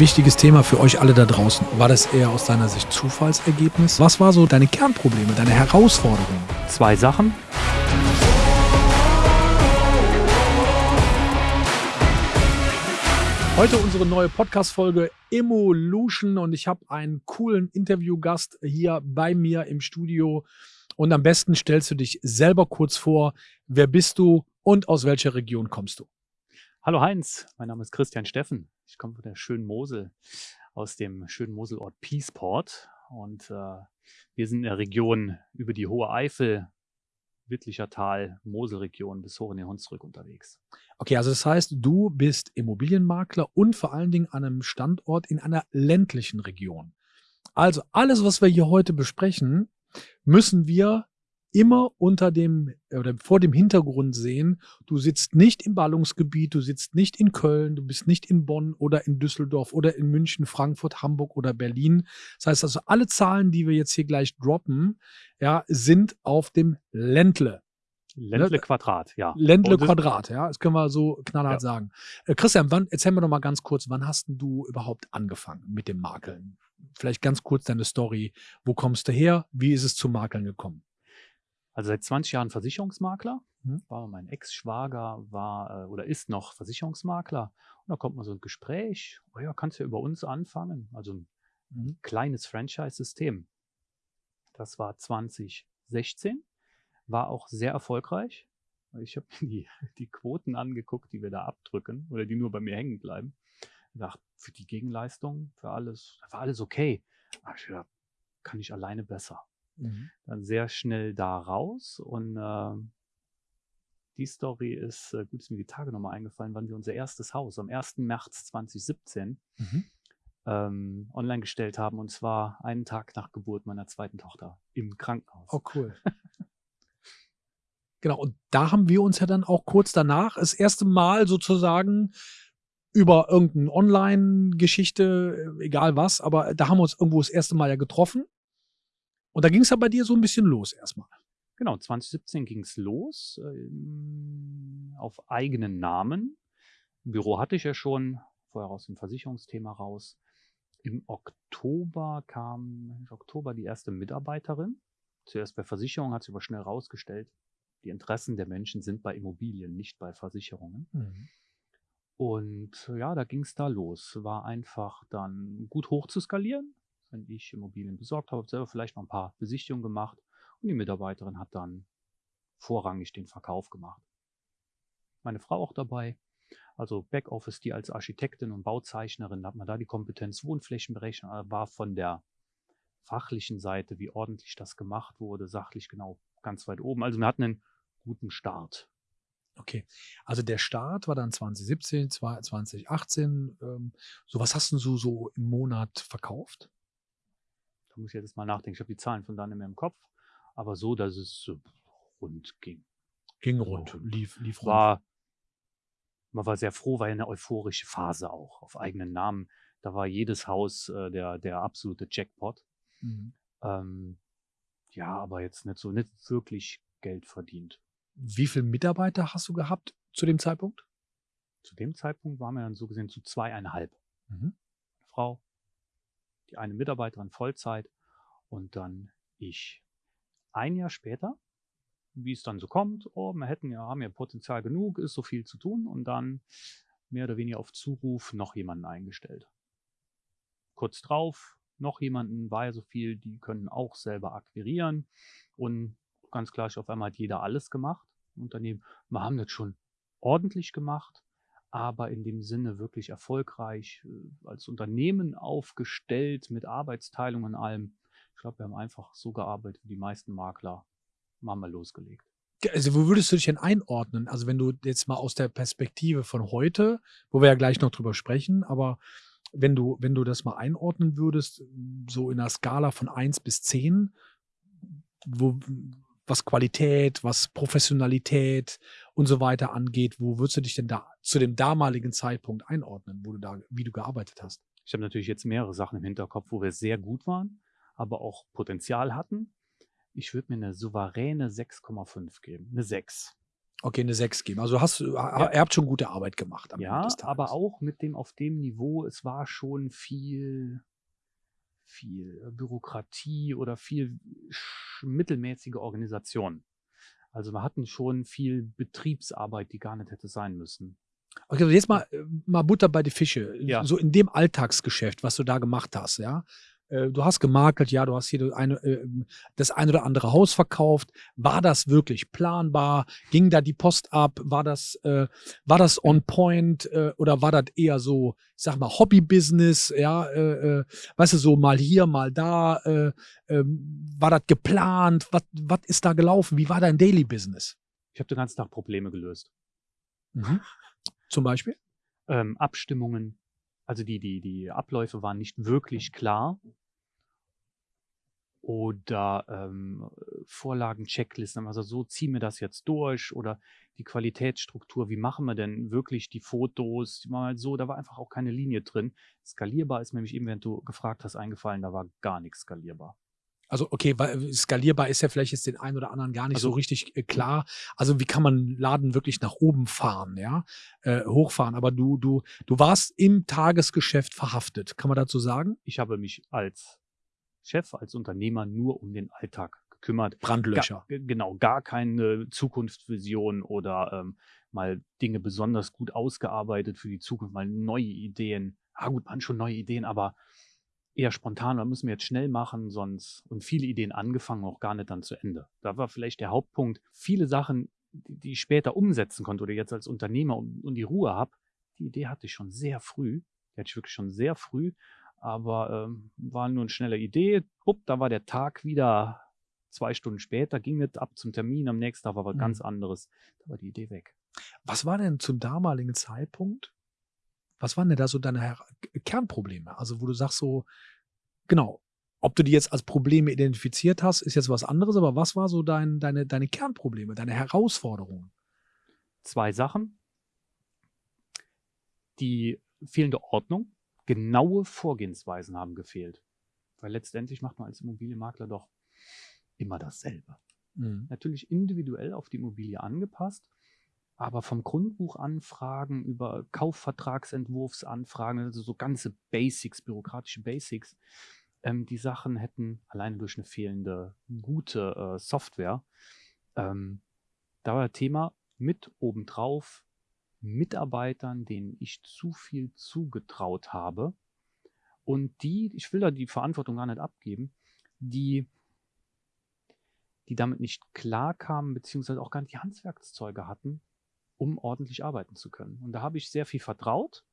wichtiges Thema für euch alle da draußen. War das eher aus deiner Sicht Zufallsergebnis? Was war so deine Kernprobleme, deine Herausforderungen? Zwei Sachen. Heute unsere neue Podcast-Folge Evolution und ich habe einen coolen Interviewgast hier bei mir im Studio. Und am besten stellst du dich selber kurz vor. Wer bist du und aus welcher Region kommst du? Hallo Heinz, mein Name ist Christian Steffen. Ich komme von der schönen Mosel, aus dem schönen Moselort Peaceport. Und äh, wir sind in der Region über die Hohe Eifel, Wittlicher Tal, Moselregion bis hoch in den Hunsrück unterwegs. Okay, also das heißt, du bist Immobilienmakler und vor allen Dingen an einem Standort in einer ländlichen Region. Also alles, was wir hier heute besprechen, müssen wir immer unter dem oder vor dem Hintergrund sehen, du sitzt nicht im Ballungsgebiet, du sitzt nicht in Köln, du bist nicht in Bonn oder in Düsseldorf oder in München, Frankfurt, Hamburg oder Berlin. Das heißt also, alle Zahlen, die wir jetzt hier gleich droppen, ja, sind auf dem Ländle. Ländle Quadrat, ja. Ländle Quadrat, ja. Das können wir so knallhart ja. sagen. Äh, Christian, wann, erzähl mir doch mal ganz kurz, wann hast du überhaupt angefangen mit dem Makeln? Vielleicht ganz kurz deine Story. Wo kommst du her? Wie ist es zum Makeln gekommen? Also seit 20 Jahren Versicherungsmakler. Mhm. War mein Ex-Schwager, war äh, oder ist noch Versicherungsmakler. Und da kommt mal so ein Gespräch. Oh ja, kannst ja über uns anfangen. Also ein mhm. kleines Franchise-System. Das war 2016. War auch sehr erfolgreich. Ich habe die, die Quoten angeguckt, die wir da abdrücken oder die nur bei mir hängen bleiben. Ich dachte, für die Gegenleistung, für alles, war alles okay. Aber ich dachte, kann ich alleine besser. Mhm. Dann sehr schnell da raus und äh, die Story ist, äh, gut, ist mir die Tage nochmal eingefallen, wann wir unser erstes Haus am 1. März 2017 mhm. ähm, online gestellt haben und zwar einen Tag nach Geburt meiner zweiten Tochter im Krankenhaus. Oh, cool. genau, und da haben wir uns ja dann auch kurz danach das erste Mal sozusagen über irgendeine Online-Geschichte, äh, egal was, aber da haben wir uns irgendwo das erste Mal ja getroffen und da ging es ja bei dir so ein bisschen los erstmal. Genau, 2017 ging es los ähm, auf eigenen Namen. Im Büro hatte ich ja schon, vorher aus dem Versicherungsthema raus. Im Oktober kam, im Oktober die erste Mitarbeiterin. Zuerst bei Versicherungen hat sich aber schnell rausgestellt, die Interessen der Menschen sind bei Immobilien, nicht bei Versicherungen. Mhm. Und ja, da ging es da los. War einfach dann gut hoch zu skalieren wenn ich Immobilien besorgt habe, selber vielleicht noch ein paar Besichtigungen gemacht und die Mitarbeiterin hat dann vorrangig den Verkauf gemacht. Meine Frau auch dabei, also Backoffice, die als Architektin und Bauzeichnerin hat man da die Kompetenz Wohnflächenberechnung, war von der fachlichen Seite, wie ordentlich das gemacht wurde, sachlich genau ganz weit oben. Also wir hatten einen guten Start. Okay, also der Start war dann 2017, 2018. Ähm, so was hast du so im Monat verkauft? Muss ich jetzt mal nachdenken. Ich habe die Zahlen von da nicht mehr im Kopf. Aber so, dass es rund ging. Ging rund, lief, lief rund. War, man war sehr froh, war eine euphorische Phase auch auf eigenen Namen. Da war jedes Haus äh, der, der absolute Jackpot. Mhm. Ähm, ja, aber jetzt nicht so, nicht wirklich Geld verdient. Wie viele Mitarbeiter hast du gehabt zu dem Zeitpunkt? Zu dem Zeitpunkt waren wir dann so gesehen zu zweieinhalb. Mhm. Frau, die eine Mitarbeiterin Vollzeit und dann ich. Ein Jahr später, wie es dann so kommt, oh, wir hätten ja, haben ja Potenzial genug, ist so viel zu tun und dann mehr oder weniger auf Zuruf noch jemanden eingestellt. Kurz drauf, noch jemanden, war ja so viel, die können auch selber akquirieren und ganz klar, auf einmal hat jeder alles gemacht. Unternehmen, wir haben das schon ordentlich gemacht, aber in dem Sinne wirklich erfolgreich äh, als Unternehmen aufgestellt mit Arbeitsteilung und allem. Ich glaube, wir haben einfach so gearbeitet wie die meisten Makler. Haben wir losgelegt. Also wo würdest du dich denn einordnen? Also wenn du jetzt mal aus der Perspektive von heute, wo wir ja gleich noch drüber sprechen, aber wenn du, wenn du das mal einordnen würdest, so in einer Skala von 1 bis 10, wo, was Qualität, was Professionalität und so weiter angeht, wo würdest du dich denn da zu dem damaligen Zeitpunkt einordnen, wo du da, wie du gearbeitet hast? Ich habe natürlich jetzt mehrere Sachen im Hinterkopf, wo wir sehr gut waren, aber auch Potenzial hatten. Ich würde mir eine souveräne 6,5 geben. Eine 6. Okay, eine 6 geben. Also hast du, ja. ihr habt schon gute Arbeit gemacht. ja, aber auch mit dem auf dem Niveau, es war schon viel, viel Bürokratie oder viel mittelmäßige Organisation. Also wir hatten schon viel Betriebsarbeit, die gar nicht hätte sein müssen. Okay, also jetzt mal, äh, mal Butter bei die Fische. Ja. So in dem Alltagsgeschäft, was du da gemacht hast, ja. Äh, du hast gemakelt, ja, du hast hier eine, äh, das ein oder andere Haus verkauft. War das wirklich planbar? Ging da die Post ab? War das, äh, war das on point äh, oder war das eher so, ich sag mal, Hobby-Business? Ja, äh, äh, weißt du, so mal hier, mal da. Äh, äh, war das geplant? Was, was ist da gelaufen? Wie war dein Daily Business? Ich habe den ganzen Tag Probleme gelöst. Mhm. Zum Beispiel? Ähm, Abstimmungen. Also die, die, die Abläufe waren nicht wirklich klar oder ähm, Vorlagen, Checklisten, also so ziehen wir das jetzt durch oder die Qualitätsstruktur, wie machen wir denn wirklich die Fotos, mal halt so, da war einfach auch keine Linie drin. Skalierbar ist nämlich eben, wenn du gefragt hast, eingefallen, da war gar nichts skalierbar. Also okay, weil skalierbar ist ja vielleicht jetzt den einen oder anderen gar nicht also, so richtig äh, klar. Also wie kann man Laden wirklich nach oben fahren, ja, äh, hochfahren? Aber du, du, du warst im Tagesgeschäft verhaftet. Kann man dazu sagen? Ich habe mich als Chef, als Unternehmer nur um den Alltag gekümmert. Brandlöcher. Gar, genau, gar keine Zukunftsvision oder ähm, mal Dinge besonders gut ausgearbeitet für die Zukunft, mal neue Ideen. Ah gut, waren schon neue Ideen, aber eher spontan, da müssen wir jetzt schnell machen, sonst und viele Ideen angefangen, auch gar nicht dann zu Ende. Da war vielleicht der Hauptpunkt, viele Sachen, die ich später umsetzen konnte oder jetzt als Unternehmer und, und die Ruhe habe, die Idee hatte ich schon sehr früh. Die hatte ich wirklich schon sehr früh aber ähm, war nur eine schnelle Idee. Upp, da war der Tag wieder zwei Stunden später, ging nicht ab zum Termin, am nächsten Tag war was mhm. ganz anderes. Da war die Idee weg. Was war denn zum damaligen Zeitpunkt? Was waren denn da so deine Her Kernprobleme? Also, wo du sagst so, genau, ob du die jetzt als Probleme identifiziert hast, ist jetzt was anderes, aber was war so dein, deine, deine Kernprobleme, deine Herausforderungen? Zwei Sachen. Die fehlende Ordnung genaue Vorgehensweisen haben gefehlt. Weil letztendlich macht man als Immobilienmakler doch immer dasselbe. Mhm. Natürlich individuell auf die Immobilie angepasst, aber vom Grundbuchanfragen über Kaufvertragsentwurfsanfragen, also so ganze Basics, bürokratische Basics, ähm, die Sachen hätten alleine durch eine fehlende gute äh, Software, ähm, da war Thema mit obendrauf Mitarbeitern, denen ich zu viel zugetraut habe und die, ich will da die Verantwortung gar nicht abgeben, die, die damit nicht klarkamen, beziehungsweise auch gar nicht die Handwerkszeuge hatten, um ordentlich arbeiten zu können. Und da habe ich sehr viel vertraut.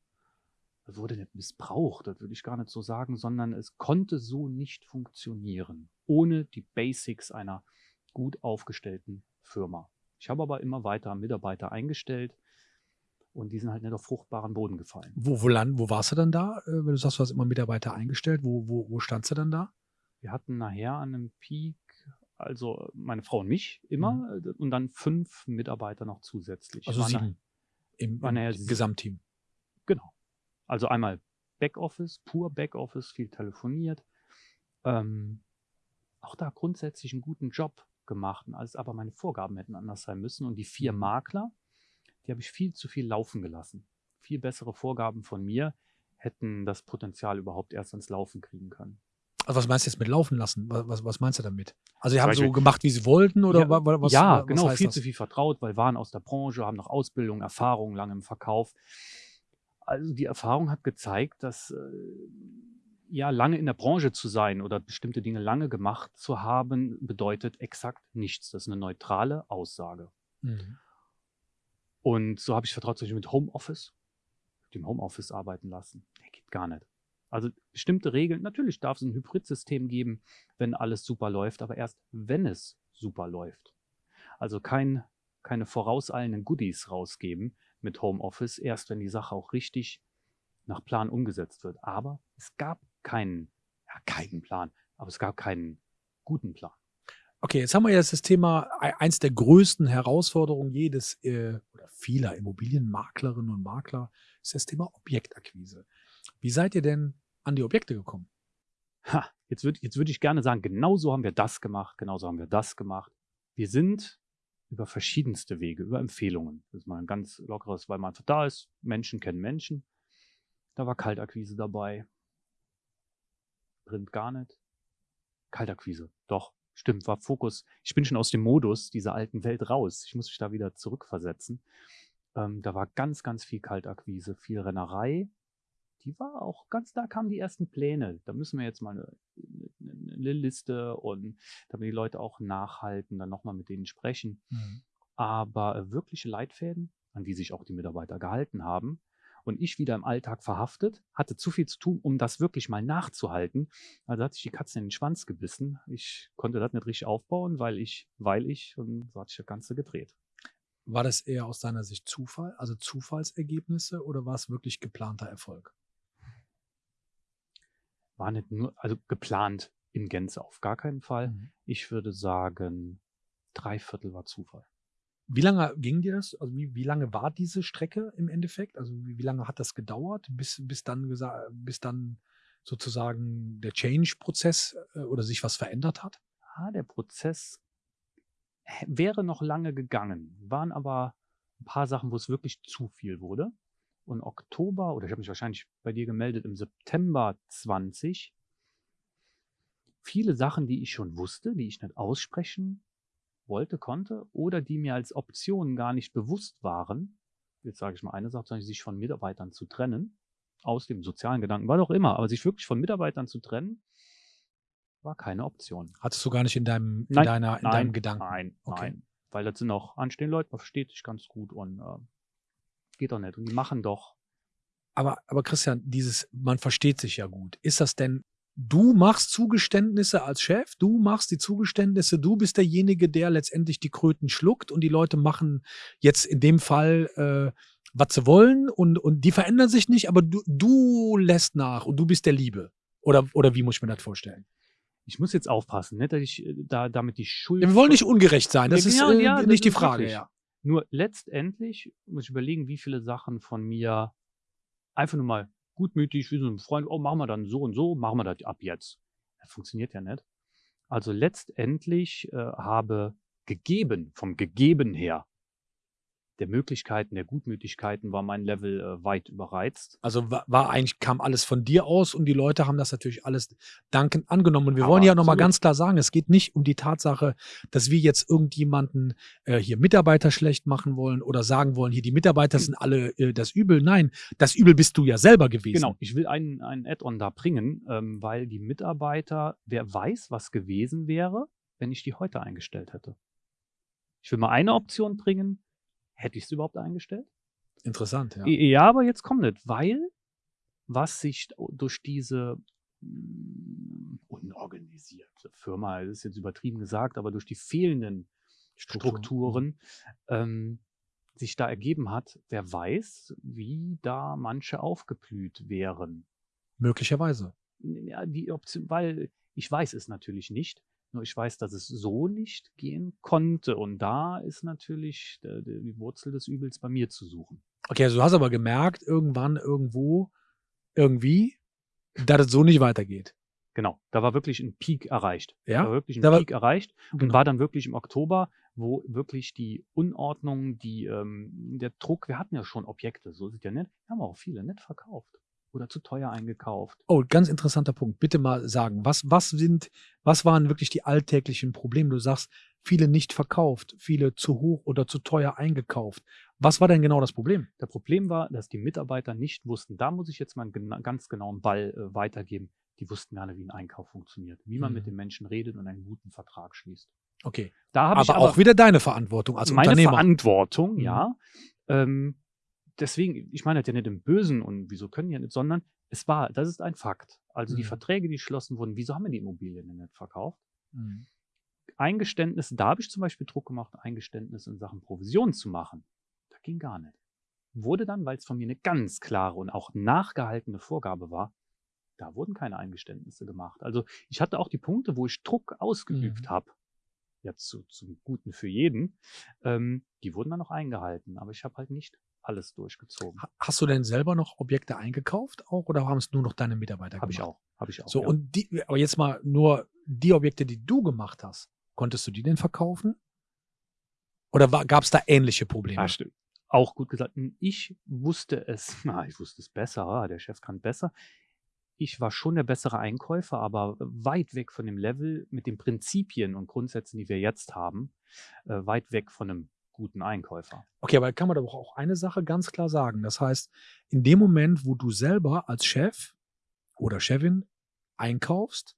Das wurde nicht missbraucht, das würde ich gar nicht so sagen, sondern es konnte so nicht funktionieren, ohne die Basics einer gut aufgestellten Firma. Ich habe aber immer weiter Mitarbeiter eingestellt, und die sind halt nicht auf fruchtbaren Boden gefallen. Wo, wo, land, wo warst du dann da? Äh, wenn du sagst, du hast immer Mitarbeiter eingestellt, wo, wo, wo standst du dann da? Wir hatten nachher an einem Peak, also meine Frau und mich immer, mhm. Äh, und dann fünf Mitarbeiter noch zusätzlich. Also sieben im, im Gesamtteam. Genau. Also einmal Backoffice, pur Backoffice, viel telefoniert. Ähm, auch da grundsätzlich einen guten Job gemacht, als aber meine Vorgaben hätten anders sein müssen. Und die vier mhm. Makler, die habe ich viel zu viel laufen gelassen. Viel bessere Vorgaben von mir hätten das Potenzial überhaupt erst ans Laufen kriegen können. Also was meinst du jetzt mit laufen lassen? Was, was meinst du damit? Also sie haben so gemacht, wie sie wollten oder ja, was? Ja, was genau, viel das? zu viel vertraut, weil waren aus der Branche, haben noch Ausbildung, Erfahrung lange im Verkauf. Also die Erfahrung hat gezeigt, dass äh, ja lange in der Branche zu sein oder bestimmte Dinge lange gemacht zu haben, bedeutet exakt nichts. Das ist eine neutrale Aussage. Mhm. Und so habe ich vertraut, zum Beispiel mit Homeoffice, dem Homeoffice arbeiten lassen. Nee, geht gar nicht. Also bestimmte Regeln, natürlich darf es ein Hybridsystem geben, wenn alles super läuft, aber erst wenn es super läuft. Also kein, keine vorauseilenden Goodies rausgeben mit Homeoffice, erst wenn die Sache auch richtig nach Plan umgesetzt wird. Aber es gab keinen, ja, keinen Plan, aber es gab keinen guten Plan. Okay, jetzt haben wir jetzt das Thema, eins der größten Herausforderungen jedes äh, oder vieler Immobilienmaklerinnen und Makler ist das Thema Objektakquise. Wie seid ihr denn an die Objekte gekommen? Ha, jetzt würde jetzt würd ich gerne sagen, genau so haben wir das gemacht, genau so haben wir das gemacht. Wir sind über verschiedenste Wege, über Empfehlungen. Das ist mal ein ganz lockeres, weil man einfach da ist. Menschen kennen Menschen. Da war Kaltakquise dabei. Print gar nicht. Kaltakquise, doch, stimmt, war Fokus. Ich bin schon aus dem Modus dieser alten Welt raus. Ich muss mich da wieder zurückversetzen. Ähm, da war ganz, ganz viel Kaltakquise, viel Rennerei. Die war auch ganz, da kamen die ersten Pläne. Da müssen wir jetzt mal eine, eine Liste und damit die Leute auch nachhalten, dann nochmal mit denen sprechen. Mhm. Aber äh, wirkliche Leitfäden, an die sich auch die Mitarbeiter gehalten haben, und ich wieder im Alltag verhaftet, hatte zu viel zu tun, um das wirklich mal nachzuhalten. Also hat sich die Katze in den Schwanz gebissen. Ich konnte das nicht richtig aufbauen, weil ich, weil ich, und so hat sich das Ganze gedreht. War das eher aus deiner Sicht Zufall, also Zufallsergebnisse oder war es wirklich geplanter Erfolg? War nicht nur, also geplant in Gänze auf gar keinen Fall. Mhm. Ich würde sagen, drei Viertel war Zufall. Wie lange ging dir das? Also wie, wie lange war diese Strecke im Endeffekt? Also wie, wie lange hat das gedauert, bis, bis dann bis dann sozusagen der Change-Prozess äh, oder sich was verändert hat? Ah, der Prozess wäre noch lange gegangen, waren aber ein paar Sachen, wo es wirklich zu viel wurde. Und Oktober, oder ich habe mich wahrscheinlich bei dir gemeldet im September 20, viele Sachen, die ich schon wusste, die ich nicht aussprechen wollte, konnte oder die mir als Option gar nicht bewusst waren, jetzt sage ich mal eine Sache, sich von Mitarbeitern zu trennen, aus dem sozialen Gedanken, war doch immer, aber sich wirklich von Mitarbeitern zu trennen, war keine Option. Hattest du gar nicht in deinem, in deiner, in nein, deinem Gedanken? Nein, okay. nein. Weil das sind auch anstehende Leute, man versteht sich ganz gut und äh, geht doch nicht. Und die machen doch. Aber, aber Christian, dieses, man versteht sich ja gut. Ist das denn du machst Zugeständnisse als Chef, du machst die Zugeständnisse, du bist derjenige, der letztendlich die Kröten schluckt und die Leute machen jetzt in dem Fall, äh, was sie wollen und, und die verändern sich nicht, aber du, du lässt nach und du bist der Liebe. Oder, oder wie muss ich mir das vorstellen? Ich muss jetzt aufpassen, nicht, dass ich äh, da, damit die Schuld. Ja, wir wollen nicht ungerecht sein, das ja, ist äh, ja, nicht die Frage. Ja. Nur letztendlich muss ich überlegen, wie viele Sachen von mir einfach nur mal gutmütig, wie so ein Freund, oh, machen wir dann so und so, machen wir das ab jetzt. Das funktioniert ja nicht. Also letztendlich äh, habe gegeben, vom Gegeben her, der Möglichkeiten, der Gutmütigkeiten war mein Level äh, weit überreizt. Also war, war, eigentlich, kam alles von dir aus und die Leute haben das natürlich alles dankend angenommen. Und wir Aber wollen ja nochmal ganz klar sagen, es geht nicht um die Tatsache, dass wir jetzt irgendjemanden äh, hier Mitarbeiter schlecht machen wollen oder sagen wollen, hier die Mitarbeiter sind alle äh, das Übel. Nein, das Übel bist du ja selber gewesen. Genau, ich will einen, einen Add-on da bringen, ähm, weil die Mitarbeiter, wer weiß, was gewesen wäre, wenn ich die heute eingestellt hätte. Ich will mal eine Option bringen, Hätte ich es überhaupt eingestellt? Interessant, ja. Ja, aber jetzt kommt nicht, weil was sich durch diese mm, unorganisierte Firma, das ist jetzt übertrieben gesagt, aber durch die fehlenden Strukturen ähm, sich da ergeben hat, wer weiß, wie da manche aufgeblüht wären. Möglicherweise. Ja, die Option, weil ich weiß es natürlich nicht. Nur ich weiß, dass es so nicht gehen konnte. Und da ist natürlich die, Wurzel des Übels bei mir zu suchen. Okay, also du hast aber gemerkt, irgendwann, irgendwo, irgendwie, dass es so nicht weitergeht. Genau, da war wirklich ein Peak erreicht. Ja. Da war wirklich ein da Peak erreicht und genau. war dann wirklich im Oktober, wo wirklich die Unordnung, die, ähm, der Druck, wir hatten ja schon Objekte, so sind ja nicht, wir haben auch viele nicht verkauft oder zu teuer eingekauft. Oh, ganz interessanter Punkt. Bitte mal sagen, was, was sind, was waren wirklich die alltäglichen Probleme? Du sagst, viele nicht verkauft, viele zu hoch oder zu teuer eingekauft. Was war denn genau das Problem? Das Problem war, dass die Mitarbeiter nicht wussten, da muss ich jetzt mal einen gena ganz genauen Ball äh, weitergeben, die wussten gar nicht, wie ein Einkauf funktioniert, wie man mhm. mit den Menschen redet und einen guten Vertrag schließt. Okay. Da aber, aber auch wieder deine Verantwortung als meine Unternehmer. Meine Verantwortung, mhm. ja. Ähm, deswegen, ich meine das ja nicht im Bösen und wieso können die ja nicht, sondern es war, das ist ein Fakt. Also mhm. die Verträge, die geschlossen wurden, wieso haben wir die Immobilien denn nicht verkauft? Mhm. Eingeständnisse, da habe ich zum Beispiel Druck gemacht, Eingeständnisse in Sachen Provision zu machen. Das ging gar nicht. Wurde dann, weil es von mir eine ganz klare und auch nachgehaltene Vorgabe war, da wurden keine Eingeständnisse gemacht. Also ich hatte auch die Punkte, wo ich Druck ausgeübt mhm. habe, jetzt zu, zum Guten für jeden, ähm, die wurden dann noch eingehalten. Aber ich habe halt nicht alles durchgezogen. Hast du denn selber noch Objekte eingekauft auch oder haben es nur noch deine Mitarbeiter hab gemacht? Habe ich auch, habe ich auch. So ja. und die, aber jetzt mal nur die Objekte, die du gemacht hast, konntest du die denn verkaufen? Oder gab es da ähnliche Probleme? Ja, stimmt. Auch gut gesagt. Ich wusste es, na, ich wusste es besser, ah, der Chef kann besser. Ich war schon der bessere Einkäufer, aber weit weg von dem Level mit den Prinzipien und Grundsätzen, die wir jetzt haben, äh, weit weg von einem guten Einkäufer. Okay, aber kann man doch auch eine Sache ganz klar sagen. Das heißt, in dem Moment, wo du selber als Chef oder Chefin einkaufst,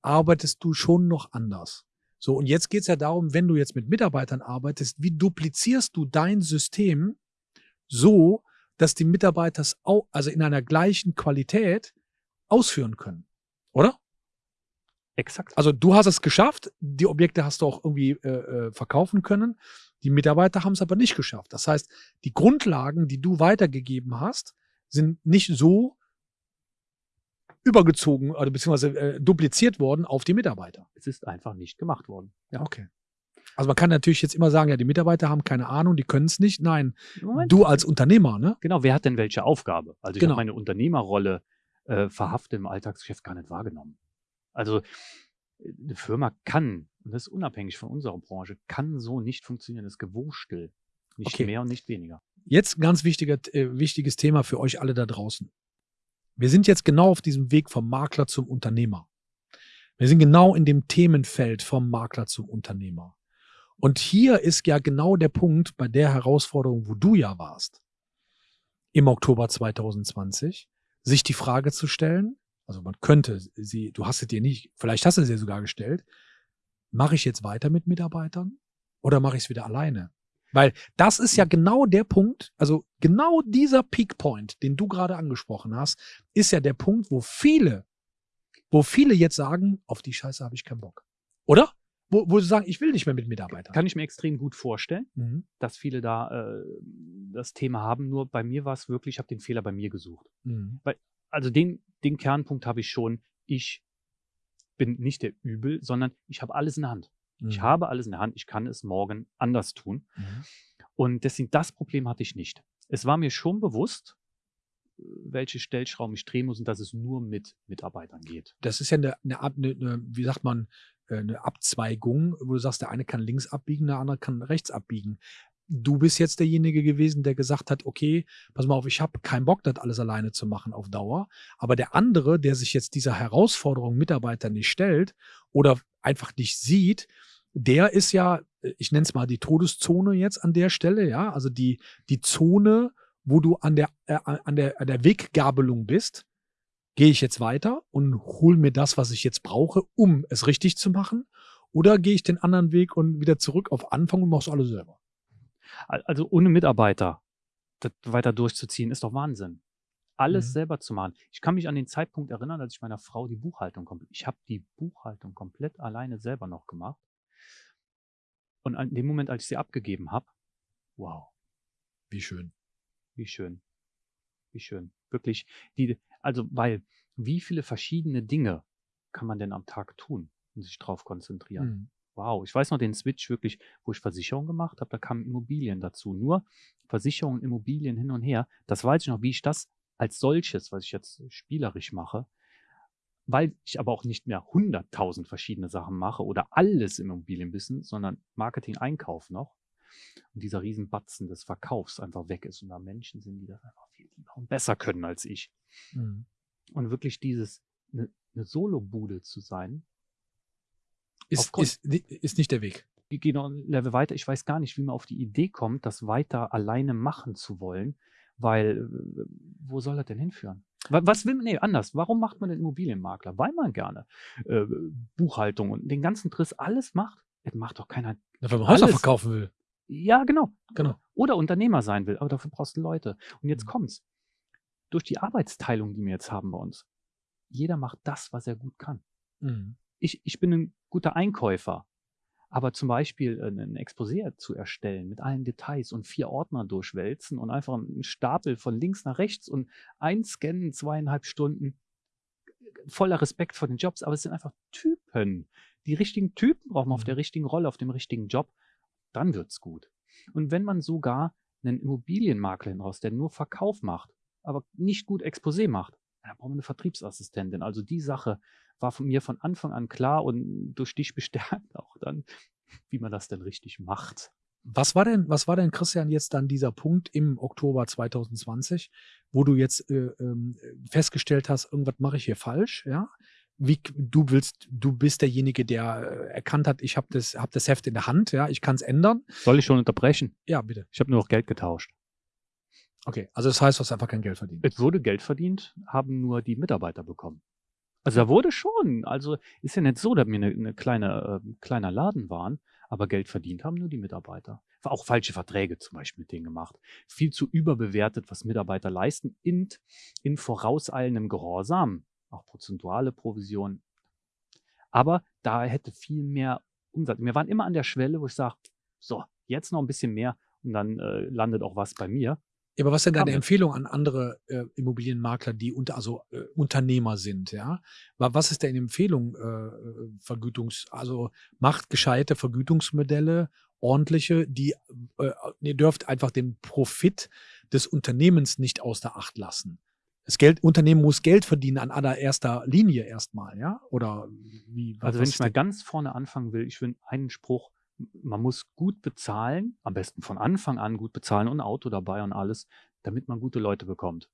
arbeitest du schon noch anders. So, und jetzt geht es ja darum, wenn du jetzt mit Mitarbeitern arbeitest, wie duplizierst du dein System so, dass die Mitarbeiter es auch, also in einer gleichen Qualität ausführen können. Oder? Exakt. Also du hast es geschafft, die Objekte hast du auch irgendwie äh, äh verkaufen können. Die Mitarbeiter haben es aber nicht geschafft. Das heißt, die Grundlagen, die du weitergegeben hast, sind nicht so übergezogen oder beziehungsweise äh, dupliziert worden auf die Mitarbeiter. Es ist einfach nicht gemacht worden. Ja. Okay. Also man kann natürlich jetzt immer sagen, ja, die Mitarbeiter haben keine Ahnung, die können es nicht. Nein, Moment. du als Unternehmer, ne? Genau, wer hat denn welche Aufgabe? Also ich genau. habe meine Unternehmerrolle äh, verhaftet im Alltagsgeschäft gar nicht wahrgenommen. Also eine Firma kann, und das ist unabhängig von unserer Branche, kann so nicht funktionieren. Das ist Gewurstel. Nicht okay. mehr und nicht weniger. Jetzt ein ganz wichtiger, äh, wichtiges Thema für euch alle da draußen. Wir sind jetzt genau auf diesem Weg vom Makler zum Unternehmer. Wir sind genau in dem Themenfeld vom Makler zum Unternehmer. Und hier ist ja genau der Punkt bei der Herausforderung, wo du ja warst, im Oktober 2020, sich die Frage zu stellen, also man könnte sie, du hast es dir nicht, vielleicht hast du sie sogar gestellt, mache ich jetzt weiter mit Mitarbeitern oder mache ich es wieder alleine? Weil das ist ja genau der Punkt, also genau dieser Peak Point, den du gerade angesprochen hast, ist ja der Punkt, wo viele, wo viele jetzt sagen, auf die Scheiße habe ich keinen Bock. Oder? Wo, wo sie sagen, ich will nicht mehr mit Mitarbeitern. Kann ich mir extrem gut vorstellen, mhm. dass viele da äh, das Thema haben. Nur bei mir war es wirklich, ich habe den Fehler bei mir gesucht. Mhm. Weil, also den, den Kernpunkt habe ich schon, ich bin nicht der Übel, sondern ich habe alles in der Hand. Mhm. Ich habe alles in der Hand, ich kann es morgen anders tun. Mhm. Und deswegen, das Problem hatte ich nicht. Es war mir schon bewusst, welche Stellschrauben ich drehen muss und dass es nur mit Mitarbeitern geht. Das ist ja eine, eine, eine, wie sagt man, äh, eine Abzweigung, wo du sagst, der eine kann links abbiegen, der andere kann rechts abbiegen. Du bist jetzt derjenige gewesen, der gesagt hat, okay, pass mal auf, ich habe keinen Bock, das alles alleine zu machen auf Dauer. Aber der andere, der sich jetzt dieser Herausforderung Mitarbeiter nicht stellt oder einfach nicht sieht, der ist ja, ich nenne es mal die Todeszone jetzt an der Stelle, ja, also die, die Zone, wo du an der, äh, an der, an der Weggabelung bist. Gehe ich jetzt weiter und hole mir das, was ich jetzt brauche, um es richtig zu machen? Oder gehe ich den anderen Weg und wieder zurück auf Anfang und mach's alles selber? Also ohne Mitarbeiter das weiter durchzuziehen, ist doch Wahnsinn. Alles mhm. selber zu machen. Ich kann mich an den Zeitpunkt erinnern, als ich meiner Frau die Buchhaltung komplett, ich habe die Buchhaltung komplett alleine selber noch gemacht. Und an dem Moment, als ich sie abgegeben habe, wow. Wie schön. Wie schön. Wie schön. Wirklich, die, also, weil, wie viele verschiedene Dinge kann man denn am Tag tun und sich drauf konzentrieren? Mhm. Wow, ich weiß noch den Switch wirklich, wo ich Versicherung gemacht habe, da kamen Immobilien dazu. Nur Versicherungen, Immobilien hin und her. Das weiß ich noch, wie ich das als solches, was ich jetzt spielerisch mache, weil ich aber auch nicht mehr hunderttausend verschiedene Sachen mache oder alles im Immobilienbusiness, sondern Marketing, Einkauf noch. Und dieser Riesenbatzen des Verkaufs einfach weg ist und da Menschen sind, die das einfach viel lieber und besser können als ich. Mhm. Und wirklich dieses, eine, eine Solo-Bude zu sein. Ist, ist, ist nicht der Weg. Ich gehe noch ein Level weiter. Ich weiß gar nicht, wie man auf die Idee kommt, das weiter alleine machen zu wollen, weil wo soll das denn hinführen? Was will man, nee, anders. Warum macht man den Immobilienmakler? Weil man gerne äh, Buchhaltung und den ganzen Triss alles macht. Das macht doch keiner. Ja, wenn man Häuser verkaufen will. Ja, genau. genau. Oder Unternehmer sein will. Aber dafür brauchst du Leute. Und jetzt mhm. kommt's. Durch die Arbeitsteilung, die wir jetzt haben bei uns. Jeder macht das, was er gut kann. Mhm. Ich, ich bin ein guter Einkäufer. Aber zum Beispiel äh, ein Exposé zu erstellen mit allen Details und vier Ordner durchwälzen und einfach einen Stapel von links nach rechts und einscannen, zweieinhalb Stunden, voller Respekt vor den Jobs, aber es sind einfach Typen. Die richtigen Typen braucht man auf der mhm. richtigen Rolle, auf dem richtigen Job. Dann wird's gut. Und wenn man sogar einen Immobilienmakler hinaus, der nur Verkauf macht, aber nicht gut Exposé macht, dann braucht man eine Vertriebsassistentin. Also die Sache war von mir von Anfang an klar und durch dich bestärkt auch dann, wie man das denn richtig macht. Was war denn, was war denn, Christian, jetzt dann dieser Punkt im Oktober 2020, wo du jetzt äh, ähm, festgestellt hast, irgendwas mache ich hier falsch, ja? Wie du willst, du bist derjenige, der äh, erkannt hat, ich habe das, hab das Heft in der Hand, ja, ich kann es ändern. Soll ich schon unterbrechen? Ja, bitte. Ich habe nur noch Geld getauscht. Okay, also das heißt, du hast einfach kein Geld verdient. Es wurde Geld verdient, haben nur die Mitarbeiter bekommen. Also da wurde schon, also ist ja nicht so, dass wir eine, eine kleine, äh, kleiner Laden waren, aber Geld verdient haben nur die Mitarbeiter. Auch falsche Verträge zum Beispiel mit denen gemacht. Viel zu überbewertet, was Mitarbeiter leisten, in, in vorauseilendem Gehorsam. Auch prozentuale Provision. Aber da hätte viel mehr Umsatz. Wir waren immer an der Schwelle, wo ich sage, so, jetzt noch ein bisschen mehr und dann äh, landet auch was bei mir. Ja, aber was ist denn deine. Empfehlung an andere äh, Immobilienmakler, die unter, also äh, Unternehmer sind, ja? Wa- Was ist deine Empfehlung, äh, äh, Vergütungs, also macht gescheite Vergütungsmodelle, ordentliche, die, äh, ihr dürft einfach den Profit des Unternehmens nicht außer Acht lassen. Das Geld, Unternehmen muss Geld verdienen an allererster Linie erstmal, ja? Oder wie? was- Also wenn ich mal ganz vorne anfangen will, ich will einen Spruch, man muss gut bezahlen, am besten von Anfang an gut bezahlen und ein Auto dabei und alles, damit man gute Leute bekommt.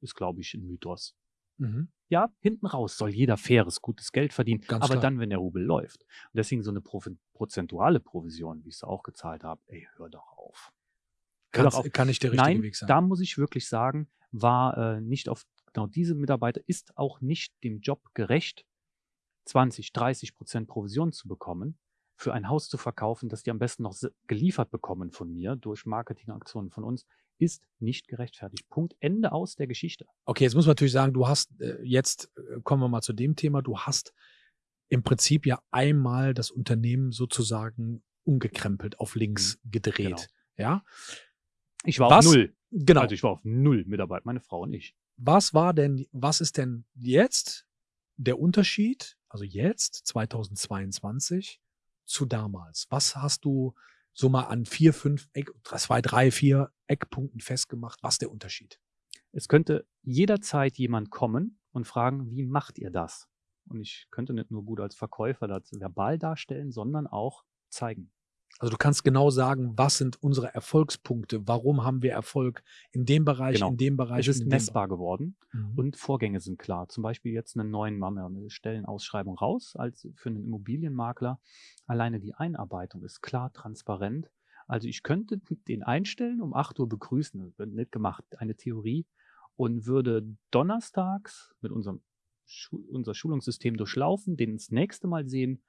Ist, glaube ich, ein Mythos. Mhm. Ja, hinten raus soll jeder faires, gutes Geld verdienen, Ganz aber klar. dann, wenn der Rubel läuft. Und deswegen so eine Profi- prozentuale Provision, wie ich es auch gezahlt habe, ey, hör doch auf. Hör doch auf. kann nicht der richtige Nein, Weg sein. da muss ich wirklich sagen, war äh, nicht auf, genau diese Mitarbeiter ist auch nicht dem Job gerecht, 20, 30 Prozent Provision zu bekommen, für ein Haus zu verkaufen, das die am besten noch geliefert bekommen von mir durch Marketingaktionen von uns, ist nicht gerechtfertigt. Punkt. Ende aus der Geschichte. Okay, jetzt muss man natürlich sagen, du hast äh, jetzt, äh, kommen wir mal zu dem Thema, du hast im Prinzip ja einmal das Unternehmen sozusagen umgekrempelt, auf links gedreht. Ja, Ich war Was? auf null. genau. Also ich war auf null Mitarbeiter, meine Frau und ich. was war denn, was ist denn jetzt der Unterschied, also jetzt, 2022, zu damals? Was hast du so mal an vier, fünf, Eck, zwei, drei, vier Eckpunkten festgemacht? Was ist der Unterschied? Es könnte jederzeit jemand kommen und fragen, wie macht ihr das? Und ich könnte nicht nur gut als Verkäufer das verbal darstellen, sondern auch zeigen. Also du kannst genau sagen, was sind unsere Erfolgspunkte? Warum haben wir Erfolg in dem Bereich, Genau. in dem Bereich? Es ist messbar geworden? Mhm. und Vorgänge sind klar. Zum Beispiel jetzt einen neuen, machen wir eine Stellenausschreibung raus als für einen Immobilienmakler. Alleine die Einarbeitung ist klar, transparent. Also ich könnte den einstellen, um 8 Uhr begrüßen, das wird nicht gemacht, eine Theorie, und würde donnerstags mit unserem Schu unser Schulungssystem durchlaufen, den das nächste Mal sehen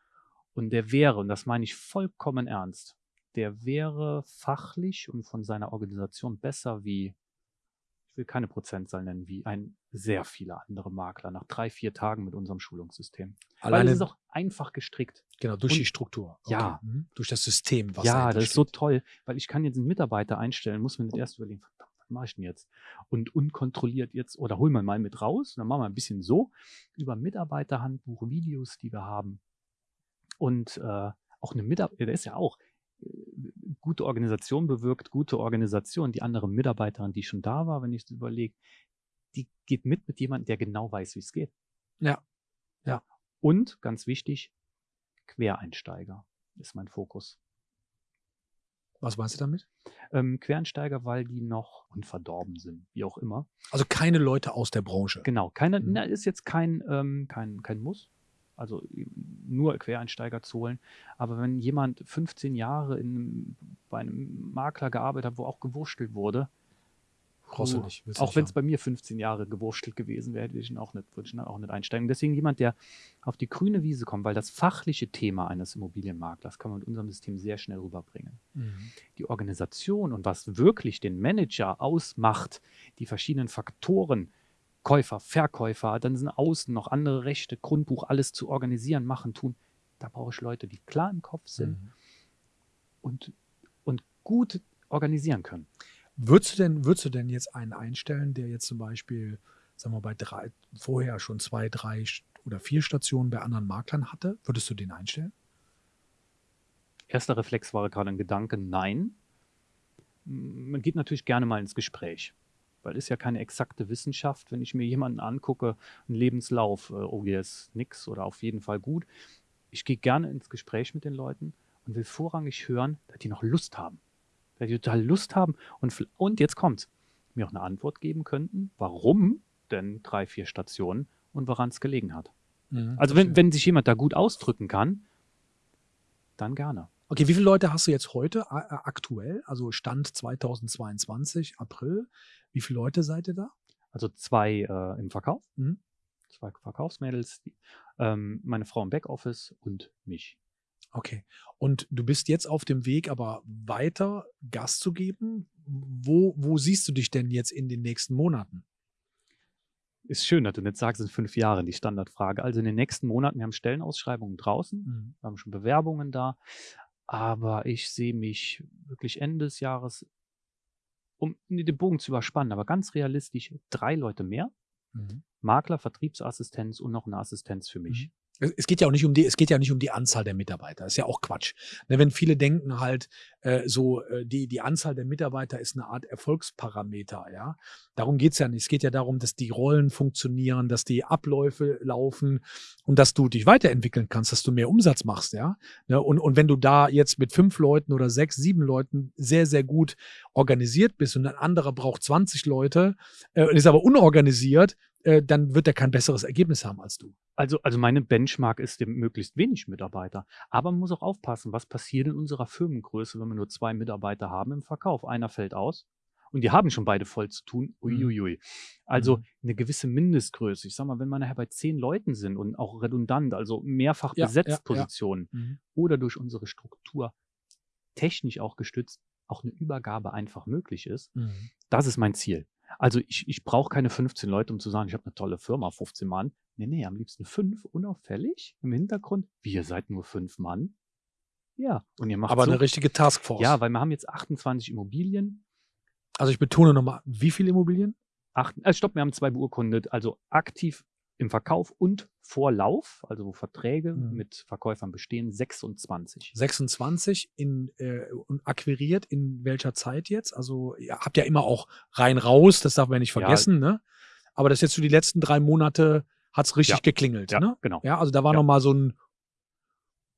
und der wäre, und das meine ich vollkommen ernst, der wäre fachlich und von seiner Organisation besser wie, ich will keine Prozentzahl nennen, wie ein sehr viele andere Makler nach drei, vier Tagen mit unserem Schulungssystem. Weil Alleine, es ist auch einfach gestrickt. genau, durch und- die Struktur. Ja. Mhm. Durch das System, was ja, das ist so toll, weil ich kann jetzt einen Mitarbeiter einstellen, muss mir nicht erst überlegen, verdammt, was mache ich denn jetzt? Und unkontrolliert jetzt, oder hol mal mal mit raus, und dann machen wir ein bisschen so, über Mitarbeiterhandbuch, Videos, die wir haben. Und äh, auch eine Mitarbeiter, der ist ja auch, äh, gute Organisation bewirkt gute Organisation. Die andere Mitarbeiterin, die schon da war, wenn ich es überlege, die geht mit mit jemandem, der genau weiß, wie es geht. Ja. Und ganz wichtig, Quereinsteiger ist mein Fokus. Was meinst du damit? Ähm, Quereinsteiger, weil die noch unverdorben sind, wie auch immer. Also keine Leute aus der Branche. Genau, keine, Mhm. na, ist jetzt kein, ähm, kein, kein Muss. Also nur Quereinsteiger zu holen. Aber wenn jemand 15 Jahre in, bei einem Makler gearbeitet hat, wo auch gewurschtelt wurde, Brauchst du nicht. auch wenn es bei mir 15 Jahre gewurschtelt gewesen wäre, hätte ich ihn auch nicht, würde ich ihn auch nicht einsteigen. Deswegen jemand, der auf die grüne Wiese kommt, weil das fachliche Thema eines Immobilienmaklers kann man mit unserem System sehr schnell rüberbringen Mhm. die Organisation und was wirklich den Manager ausmacht, die verschiedenen Faktoren, Käufer, Verkäufer, dann sind außen noch andere Rechte, Grundbuch, alles zu organisieren, machen, tun. Da brauche ich Leute, die klar im Kopf sind Mhm. und, und gut organisieren können. Würdest du denn, würdest du denn jetzt einen einstellen, der jetzt zum Beispiel, sagen wir bei drei, vorher schon zwei, drei oder vier Stationen bei anderen Maklern hatte? Würdest du den einstellen? Erster Reflex war gerade ein Gedanke, nein. Man geht natürlich gerne mal ins Gespräch, weil ist ja keine exakte Wissenschaft. Wenn ich mir jemanden angucke, einen Lebenslauf, äh, oh, hier ist nix oder auf jeden Fall gut. Ich gehe gerne ins Gespräch mit den Leuten und will vorrangig hören, dass die noch Lust haben. Dass die total Lust haben und, und jetzt kommt's, mir auch eine Antwort geben könnten, warum denn drei, vier Stationen und woran es gelegen hat. Mhm, also wenn, wenn sich jemand da gut ausdrücken kann, dann gerne. Okay, wie viele Leute hast du jetzt heute äh, aktuell? Also Stand 2022, April. Wie viele Leute seid ihr da? Also zwei äh, im Verkauf, mhm. zwei Verkaufsmädels, die, ähm, meine Frau im Backoffice und mich. Okay. Und du bist jetzt auf dem Weg, aber weiter Gas zu geben. Wo, wo siehst du dich denn jetzt in den nächsten Monaten? Ist schön, dass du nicht sagst, in fünf Jahren die Standardfrage. Also in den nächsten Monaten, wir haben Stellenausschreibungen draußen, mhm. wir haben schon Bewerbungen da, aber ich sehe mich wirklich Ende des Jahres, um den Bogen zu überspannen, aber ganz realistisch, drei Leute mehr. Mhm. Makler, Vertriebsassistenz und noch eine Assistenz für mich. Mhm es geht ja auch nicht um die, es geht ja nicht um die Anzahl der Mitarbeiter. Das ist ja auch Quatsch. Ne, wenn viele denken halt, äh, so äh, die, die Anzahl der Mitarbeiter ist eine Art Erfolgsparameter, ja. Darum geht's ja nicht. Es geht ja darum, dass die Rollen funktionieren, dass die Abläufe laufen und dass du dich weiterentwickeln kannst, dass du mehr Umsatz machst, ja. Ne, und, und wenn du da jetzt mit fünf Leuten oder sechs, sieben Leuten sehr, sehr gut organisiert bist und ein anderer braucht 20 Leute äh, ist aber unorganisiert, äh, dann wird er kein besseres Ergebnis haben als du. Also, also meine Benchmark ist dem möglichst wenig Mitarbeiter. Aber man muss auch aufpassen, was passiert in unserer Firmengröße, wenn wir nur zwei Mitarbeiter haben im Verkauf. Einer fällt aus und die haben schon beide voll zu tun. Mhm. Uiuiui. Also mhm. eine gewisse Mindestgröße. Ich sag mal, wenn wir nachher bei zehn Leuten sind und auch redundant, also mehrfach ja, besetzt ja, Positionen ja. Mhm. oder durch unsere Struktur technisch auch gestützt, auch eine Übergabe einfach möglich ist, mhm. das ist mein Ziel. Also ich, ich brauche keine 15 Leute, um zu sagen, ich habe eine tolle Firma, 15 Mann. Nee, nee, am liebsten fünf, unauffällig im Hintergrund. Wir seid nur fünf Mann. Ja, und ihr macht Aber so, eine richtige Taskforce. Ja, weil wir haben jetzt 28 Immobilien. Also ich betone nochmal, wie viele Immobilien? Acht, äh, stopp, wir haben zwei beurkundet. Also aktiv im Verkauf und Vorlauf, also wo Verträge mhm. mit Verkäufern bestehen, 26. 26 in, äh, und akquiriert in welcher Zeit jetzt? Also ihr habt ja immer auch rein raus, das darf man nicht vergessen, ja. ne? Aber das jetzt so die letzten drei Monate hat es richtig ja. geklingelt, ja, ne? Genau. Ja, also da war ja. nochmal so ein,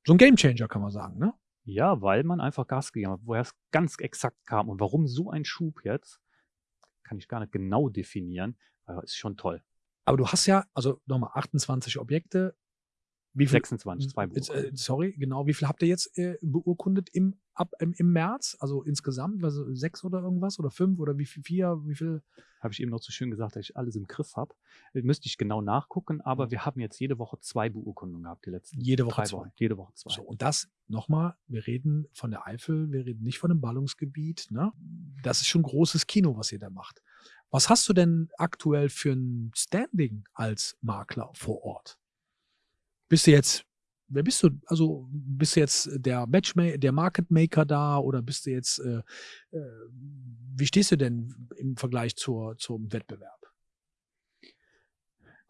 so ein Gamechanger, kann man sagen, ne? Ja, weil man einfach Gas gegeben hat. Woher es ganz exakt kam und warum so ein Schub jetzt, kann ich gar nicht genau definieren, aber ist schon toll. Aber du hast ja, also nochmal 28 Objekte. Wie viel, 26, zwei äh, Sorry, genau. Wie viel habt ihr jetzt äh, beurkundet im, ab, im, im März? Also insgesamt, also sechs oder irgendwas oder fünf oder wie viel, vier, wie viel? Habe ich eben noch so schön gesagt, dass ich alles im Griff habe. Äh, müsste ich genau nachgucken, aber wir haben jetzt jede Woche zwei Beurkundungen gehabt, die letzten Jede Woche zwei. Wochen. Jede Woche zwei. So, und das nochmal, wir reden von der Eifel, wir reden nicht von dem Ballungsgebiet. Ne? Das ist schon großes Kino, was ihr da macht. Was hast du denn aktuell für ein Standing als Makler vor Ort? Bist du jetzt, wer bist du? Also bist du jetzt der Matchmaker, der Market Maker da oder bist du jetzt, äh, äh, wie stehst du denn im Vergleich zur, zum Wettbewerb?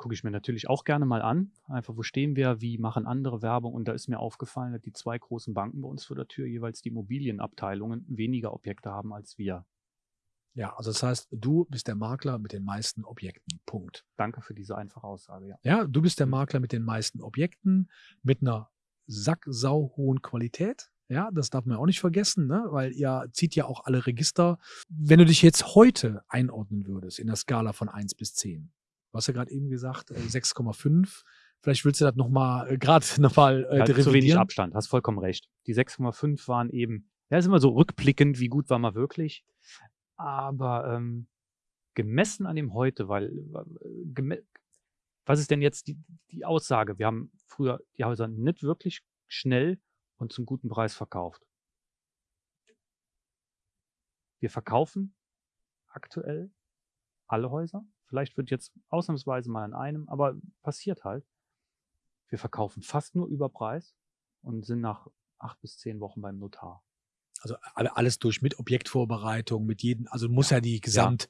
gucke ich mir natürlich auch gerne mal an. Einfach, wo stehen wir, wie machen andere Werbung? Und da ist mir aufgefallen, dass die zwei großen Banken bei uns vor der Tür jeweils die Immobilienabteilungen weniger Objekte haben als wir. Ja, also das heißt, du bist der Makler mit den meisten Objekten. Punkt. Danke für diese einfache Aussage, ja. Ja, du bist der. Makler mit den meisten Objekten, mit einer sacksau hohen Qualität. Ja, das darf man auch nicht vergessen, ne? weil ihr zieht ja auch alle Register. Wenn du dich jetzt heute einordnen würdest in der Skala von 1 bis 10, du hast ja gerade eben gesagt, 6,5. Äh, Vielleicht willst du das nochmal, äh, gerade nochmal äh, ja, Zu wenig Abstand, hast vollkommen recht. Die 6,5 waren eben, ja, ist immer so rückblickend, wie gut war man wirklich. Aber ähm, gemessen an dem heute, weil was ist denn jetzt die, die Aussage? Wir haben früher die Häuser nicht wirklich schnell und zum guten Preis verkauft. Wir verkaufen aktuell alle Häuser. Vielleicht wird jetzt ausnahmsweise mal an einem, aber passiert halt. Wir verkaufen fast nur über Preis und sind nach acht bis zehn Wochen beim Notar also alles durch mit Objektvorbereitung, mit jedem, also muss ja, ja die Gesamt,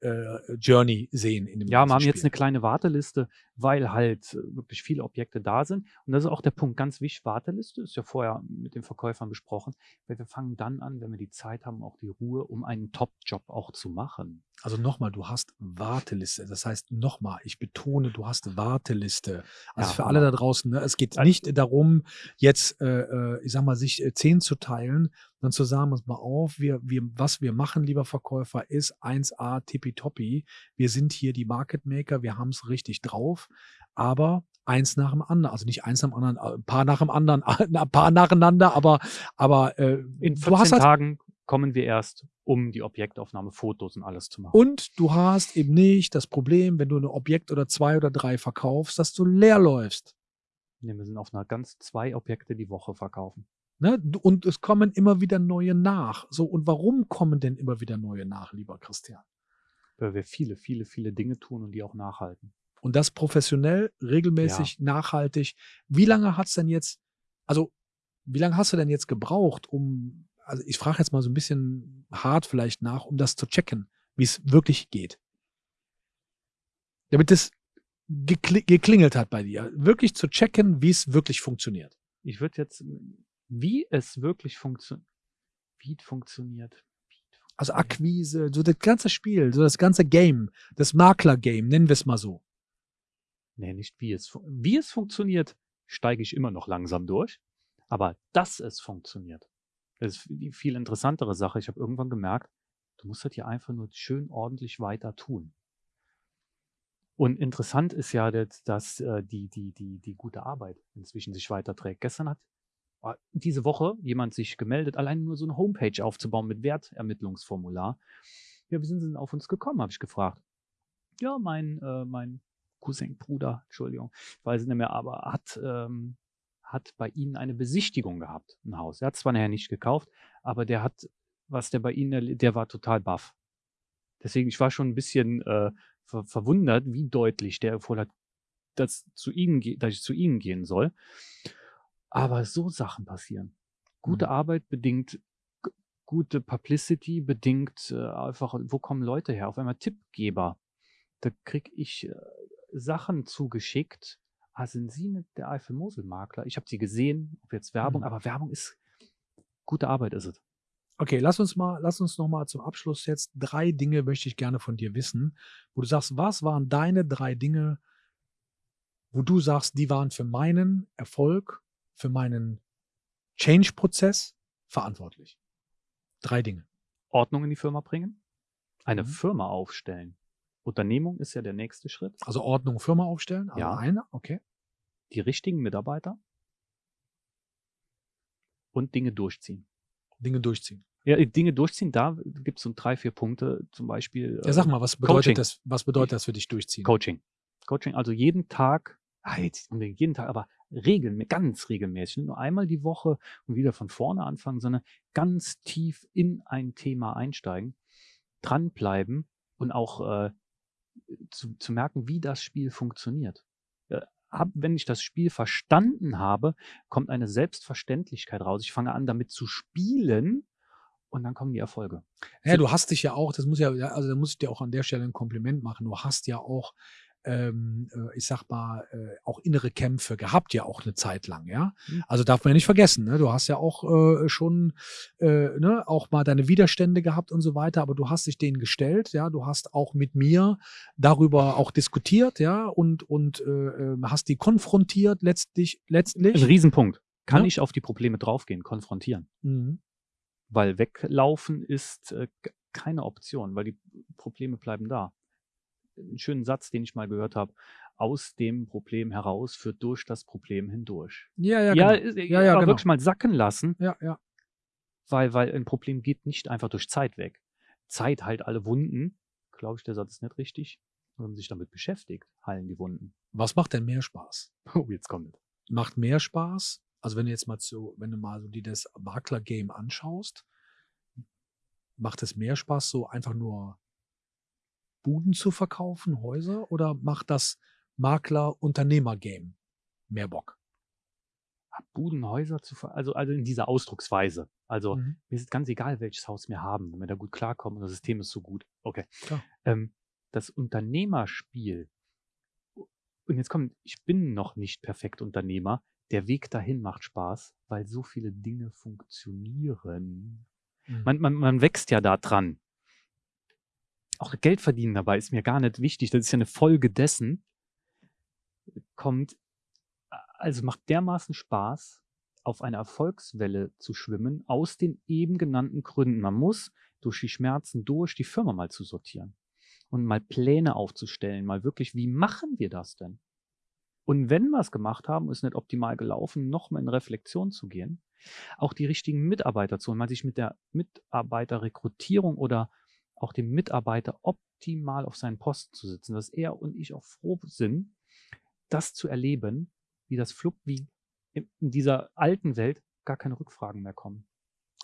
äh, Journey sehen in dem Ja, wir haben jetzt Spiel. eine kleine Warteliste, weil halt äh, wirklich viele Objekte da sind. Und das ist auch der Punkt, ganz wichtig, Warteliste ist ja vorher mit den Verkäufern besprochen, weil wir fangen dann an, wenn wir die Zeit haben, auch die Ruhe, um einen Top-Job auch zu machen. Also nochmal, du hast Warteliste. Das heißt nochmal, ich betone, du hast Warteliste. Also Ja, für alle da Hammer. draußen, ne, es geht Äh, nicht darum, jetzt, äh, ich sag mal, sich zehn zu teilen, sondern zu sagen, pass mal auf, wir, wir, was wir machen, lieber Verkäufer, ist 1A tippitoppi. Wir sind hier die Market Maker, wir haben es richtig drauf, aber eins nach dem anderen, also nicht eins nach dem anderen, äh, ein paar nach dem anderen, ein paar nacheinander, aber, aber äh, In du hast 14 halt Tagen kommen wir erst, um die Objektaufnahme, Fotos und alles zu machen. Und du hast eben nicht das Problem, wenn du ein Objekt oder zwei oder drei verkaufst, dass du leer läufst. Nee, wir sind auf einer ganz zwei Objekte die Woche verkaufen. Ne? Und es kommen immer wieder neue nach. So, und warum kommen denn immer wieder neue nach, lieber Christian? Weil wir viele, viele, viele Dinge tun und die auch nachhalten. Und das professionell, regelmäßig, nachhaltig. Wie lange hat's denn jetzt, also wie lange hast du denn jetzt gebraucht, um, also ich frage jetzt mal so ein bisschen hart vielleicht nach, um das zu checken, wie es wirklich geht? Damit es gekli geklingelt hat bei dir. Wirklich zu checken, wie es wirklich funktioniert. Ich würde jetzt, wie es wirklich funktioniert, wie es funktioniert. Also. Akquise, so das ganze Spiel, so das ganze Game, das Makler-Game, nennen wir es mal so. Nee, nicht wie es, wie es funktioniert, steige ich immer noch langsam durch. Aber dass es funktioniert, das ist die viel interessantere Sache. Ich habe irgendwann gemerkt, du musst halt hier einfach nur schön ordentlich weiter tun. Und interessant ist ja, dass, dass äh, die, die, die, die gute Arbeit inzwischen sich weiterträgt. Gestern hat diese Woche jemand sich gemeldet, allein nur so eine Homepage aufzubauen mit Wertermittlungsformular. Ja, wie sind sie denn auf uns gekommen, habe ich gefragt. Ja, mein, äh, mein Cousin, Bruder, Entschuldigung, ich weiß es nicht mehr, aber hat, ähm, hat bei ihnen eine Besichtigung gehabt, ein Haus. Er hat zwar nachher nicht gekauft, aber der hat, was der bei ihnen, der war total baff. Deswegen, ich war schon ein bisschen äh, ver verwundert, wie deutlich der empfohlen dass, dass ich zu ihnen gehen soll. Aber so Sachen passieren. Gute Mhm. Arbeit bedingt gute Publicity, bedingt äh, einfach, wo kommen Leute her? Auf einmal Tippgeber. Da krieg ich äh, Sachen zugeschickt. Ah, sind Sie nicht der Eifel-Mosel-Makler? Ich habe sie gesehen, ob jetzt Werbung, Mhm. aber Werbung ist gute Arbeit ist es. Okay, lass uns mal, lass uns noch mal zum Abschluss jetzt drei Dinge möchte ich gerne von dir wissen, wo du sagst, was waren deine drei Dinge, wo du sagst, die waren für meinen Erfolg, für meinen Change-Prozess verantwortlich. Drei Dinge. Ordnung in die Firma bringen, eine Mhm. Firma aufstellen. Unternehmung ist ja der nächste Schritt. Also Ordnung, Firma aufstellen. Also Ja. eine, okay. Die richtigen Mitarbeiter und Dinge durchziehen. Dinge durchziehen. Ja, äh, Dinge durchziehen, da gibt es so drei, vier Punkte, zum Beispiel Ja, sag mal, was bedeutet Coaching. das? Was bedeutet das für dich durchziehen? Coaching. Coaching, also jeden Tag, ah, jetzt unbedingt jeden Tag, aber regelmäßig, ganz regelmäßig, nicht nur einmal die Woche und wieder von vorne anfangen, sondern ganz tief in ein Thema einsteigen, dranbleiben und auch äh, zu, zu merken, wie das Spiel funktioniert. Äh, hab, wenn ich das Spiel verstanden habe, kommt eine Selbstverständlichkeit raus. Ich fange an, damit zu spielen und dann kommen die Erfolge. Ja, du hast dich ja auch, das muss ja, also da muss ich dir auch an der Stelle ein Kompliment machen. Du hast ja auch, ähm, äh, ich sag mal, äh, auch innere Kämpfe gehabt, ja auch eine Zeit lang, ja. Mhm. Also darf man ja nicht vergessen, ne? Du hast ja auch äh, schon, äh, ne, auch mal deine Widerstände gehabt und so weiter, aber du hast dich denen gestellt, ja. Du hast auch mit mir darüber auch diskutiert, ja, und und äh, äh, hast die konfrontiert letztlich, Ein letztlich. Riesenpunkt. Kann Ja. ich auf die Probleme draufgehen, konfrontieren? Mhm. Weil weglaufen ist äh, keine Option, weil die Probleme bleiben da. Einen schönen Satz, den ich mal gehört habe. Aus dem Problem heraus führt durch das Problem hindurch. Ja, ja, Ja, genau. Ja, ja, aber genau. wirklich mal sacken lassen, Ja, ja. weil, weil ein Problem geht nicht einfach durch Zeit weg. Zeit heilt alle Wunden. Glaube ich, der Satz ist nicht richtig. Wenn man sich damit beschäftigt, heilen die Wunden. Was macht denn mehr Spaß? Oh, jetzt kommt es. macht mehr Spaß. Also wenn du jetzt mal so, wenn du mal so dir das Makler-Game anschaust, macht es mehr Spaß, so einfach nur Buden zu verkaufen, Häuser, oder macht das Makler-Unternehmer-Game mehr Bock? Budenhäuser zu ver also, also in dieser Ausdrucksweise. Also Mhm. mir ist es ganz egal, welches Haus wir haben, wenn wir da gut klarkommen und das System ist so gut. Okay. Ähm, das Unternehmerspiel, und jetzt kommt, ich bin noch nicht perfekt Unternehmer, der Weg dahin macht Spaß, weil so viele Dinge funktionieren. Mhm. Man, man, man wächst ja da dran. Auch Geld verdienen dabei ist mir gar nicht wichtig. Das ist ja eine Folge dessen. Kommt, also macht dermaßen Spaß, auf einer Erfolgswelle zu schwimmen, aus den eben genannten Gründen. Man muss durch die Schmerzen durch die Firma mal zu sortieren und mal Pläne aufzustellen, mal wirklich, wie machen wir das denn? Und wenn wir es gemacht haben, ist nicht optimal gelaufen, nochmal in Reflexion zu gehen, auch die richtigen Mitarbeiter zu holen, mal sich mit der Mitarbeiterrekrutierung oder auch dem Mitarbeiter optimal auf seinen Posten zu sitzen, dass er und ich auch froh sind, das zu erleben, wie das Flug, wie in dieser alten Welt gar keine Rückfragen mehr kommen.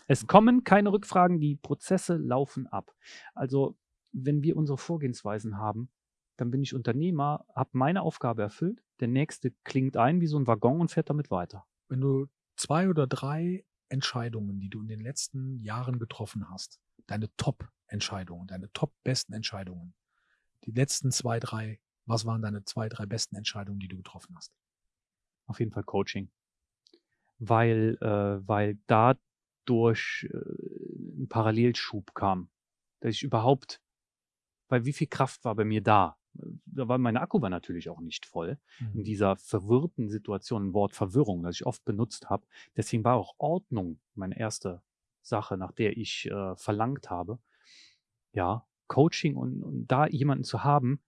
Es kommen keine Rückfragen, die Prozesse laufen ab. Also, wenn wir unsere Vorgehensweisen haben, dann bin ich Unternehmer, habe meine Aufgabe erfüllt, der nächste klingt ein wie so ein Waggon und fährt damit weiter. Wenn du zwei oder drei Entscheidungen, die du in den letzten Jahren getroffen hast, deine Top-Entscheidungen, deine top-besten Entscheidungen, die letzten zwei, drei, was waren deine zwei, drei besten Entscheidungen, die du getroffen hast? Auf jeden Fall Coaching. Weil, äh, weil dadurch äh, ein Parallelschub kam. Dass ich überhaupt, weil wie viel Kraft war bei mir da? da war meine Akku war natürlich auch nicht voll. Mhm. In dieser verwirrten Situation, ein Wort Verwirrung, das ich oft benutzt habe. Deswegen war auch Ordnung meine erste Sache, nach der ich äh, verlangt habe. Ja, Coaching und, und da jemanden zu haben,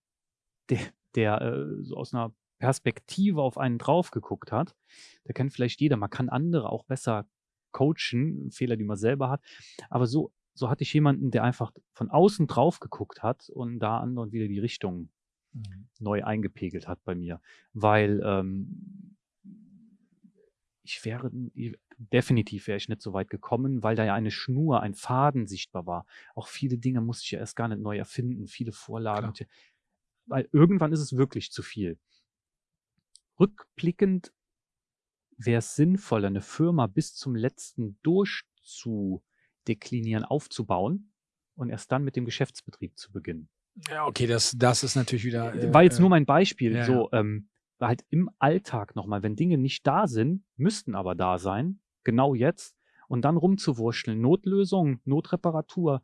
der, der äh, so aus einer Perspektive auf einen drauf geguckt hat. Da kennt vielleicht jeder, man kann andere auch besser coachen, Fehler, die man selber hat. Aber so so hatte ich jemanden, der einfach von außen drauf geguckt hat und da anderen wieder die Richtung mhm. neu eingepegelt hat bei mir. Weil ähm, ich wäre, definitiv wäre ich nicht so weit gekommen, weil da ja eine Schnur, ein Faden sichtbar war. Auch viele Dinge musste ich ja erst gar nicht neu erfinden, viele Vorlagen. Klar. Weil irgendwann ist es wirklich zu viel. Rückblickend wäre es sinnvoll, eine Firma bis zum letzten durchzu deklinieren, aufzubauen und erst dann mit dem Geschäftsbetrieb zu beginnen. Ja, okay, das, das ist natürlich wieder. Äh, War jetzt nur mein Beispiel. Ja, so, ähm, halt im Alltag nochmal, wenn Dinge nicht da sind, müssten aber da sein, genau jetzt, und dann rumzuwurschteln. Notlösung, Notreparatur,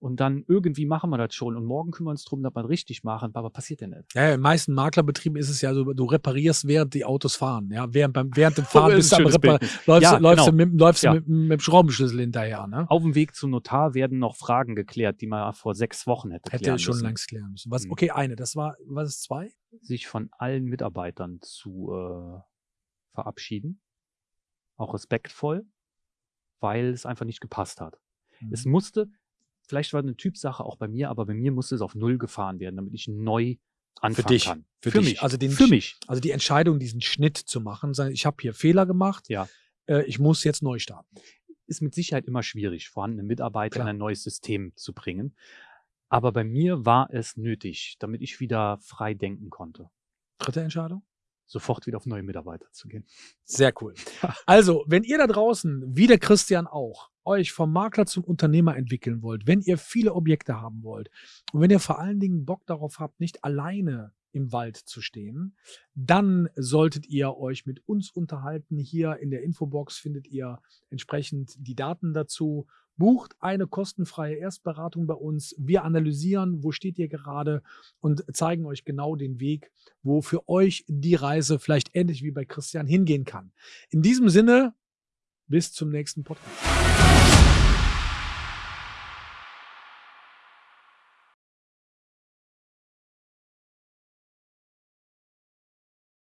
und dann irgendwie machen wir das schon und morgen kümmern wir uns darum, dass wir richtig machen, aber passiert ja nicht. Ja, in meisten Maklerbetrieben ist es ja so, du reparierst, während die Autos fahren. Ja, während, beim, während dem Fahren bist du am Repar läufst, ja, läufst, genau. mit, läufst ja. mit, mit, dem Schraubenschlüssel hinterher. Ne? Auf dem Weg zum Notar werden noch Fragen geklärt, die man vor sechs Wochen hätte Hätte klären schon müssen. längst klären müssen. Was, mhm. okay, eine, das war, was ist zwei? Sich von allen Mitarbeitern zu äh, verabschieden. Auch respektvoll, weil es einfach nicht gepasst hat. Mhm. Es musste, Vielleicht war eine Typsache auch bei mir, aber bei mir musste es auf Null gefahren werden, damit ich neu anfangen für dich, kann. Für, für dich. mich. Also den, für mich. Also die Entscheidung, diesen Schnitt zu machen, ich habe hier Fehler gemacht, ja. Äh, ich muss jetzt neu starten. Ist mit Sicherheit immer schwierig, vorhandene Mitarbeiter Klar. in ein neues System zu bringen. Aber bei mir war es nötig, damit ich wieder frei denken konnte. Dritte Entscheidung? Sofort wieder auf neue Mitarbeiter zu gehen. Sehr cool. Also, wenn ihr da draußen, wie der Christian auch, euch vom Makler zum Unternehmer entwickeln wollt, wenn ihr viele Objekte haben wollt und wenn ihr vor allen Dingen Bock darauf habt, nicht alleine im Wald zu stehen, dann solltet ihr euch mit uns unterhalten. Hier in der Infobox findet ihr entsprechend die Daten dazu. Bucht eine kostenfreie Erstberatung bei uns. Wir analysieren, wo steht ihr gerade und zeigen euch genau den Weg, wo für euch die Reise vielleicht ähnlich wie bei Christian hingehen kann. In diesem Sinne, bis zum nächsten Podcast.